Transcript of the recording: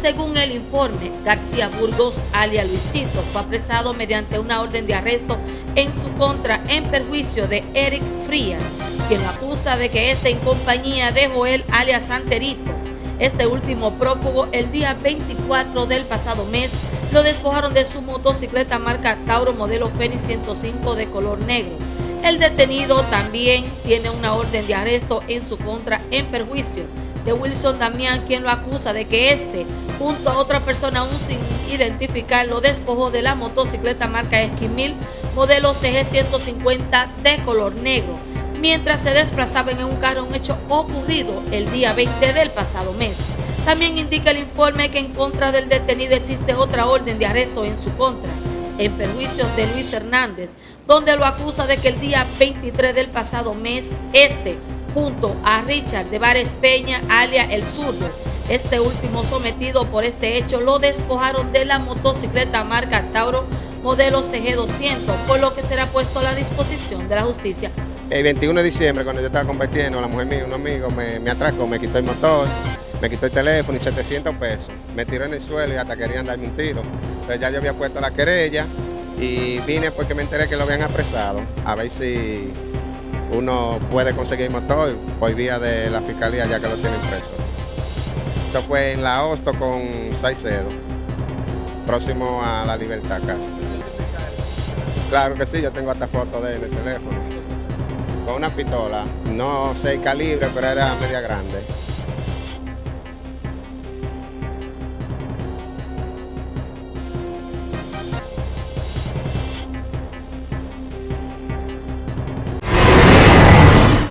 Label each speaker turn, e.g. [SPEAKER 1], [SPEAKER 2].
[SPEAKER 1] Según el informe, García Burgos, alia Luisito, fue apresado mediante una orden de arresto en su contra en perjuicio de Eric Frías, quien lo acusa de que este en compañía de Joel alias Santerito. Este último prófugo, el día 24 del pasado mes, lo despojaron de su motocicleta marca Tauro modelo Fenix 105 de color negro. El detenido también tiene una orden de arresto en su contra en perjuicio de Wilson Damián, quien lo acusa de que este, junto a otra persona aún sin identificar, lo despojó de la motocicleta marca Esquimil, modelo CG150 de color negro, mientras se desplazaba en un carro, un hecho ocurrido el día 20 del pasado mes. También indica el informe que en contra del detenido existe otra orden de arresto en su contra, en perjuicio de Luis Hernández, donde lo acusa de que el día 23 del pasado mes, este junto a Richard de Vares Peña, alia El Zurdo. Este último sometido por este hecho lo despojaron de la motocicleta marca Tauro modelo CG200, por lo que será puesto a la disposición de la justicia.
[SPEAKER 2] El 21 de diciembre, cuando yo estaba compartiendo, la mujer mía, un amigo, me, me atracó, me quitó el motor, me quitó el teléfono y 700 pesos. Me tiró en el suelo y hasta querían darme un tiro. Entonces ya yo había puesto la querella y vine porque me enteré que lo habían apresado, a ver si uno puede conseguir motor por vía de la fiscalía ya que lo tienen preso. Esto fue en la Hosto con Saicedo, próximo a la Libertad casi. Claro que sí, yo tengo hasta fotos de él en el teléfono. Con una pistola, no sé calibre, pero era media grande.